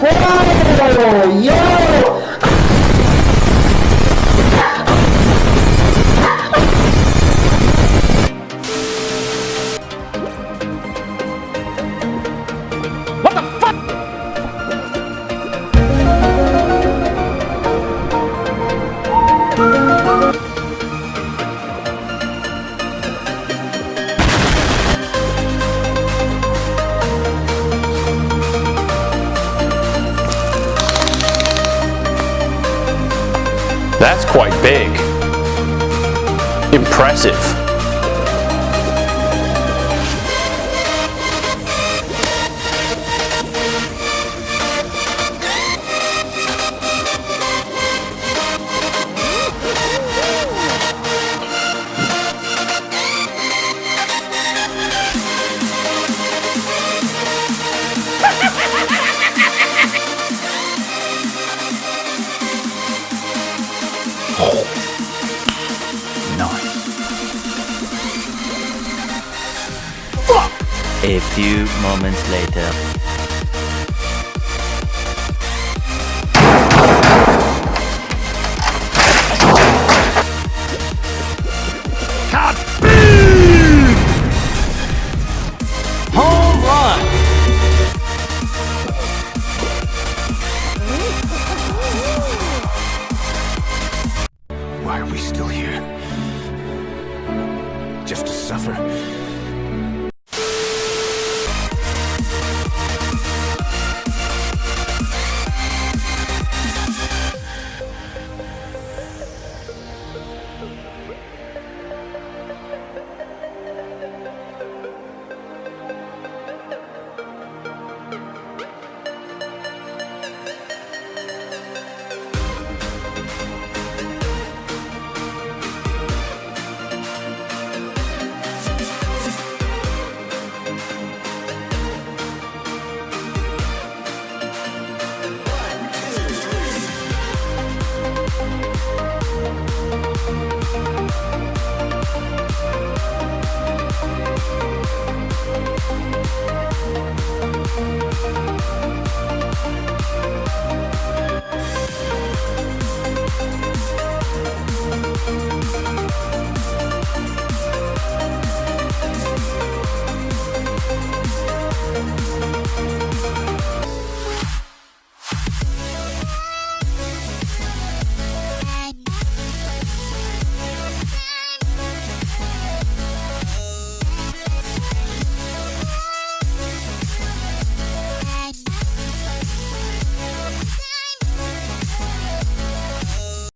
こらーよ That's quite big. Impressive. A few moments later. Why are we still here? Just to suffer?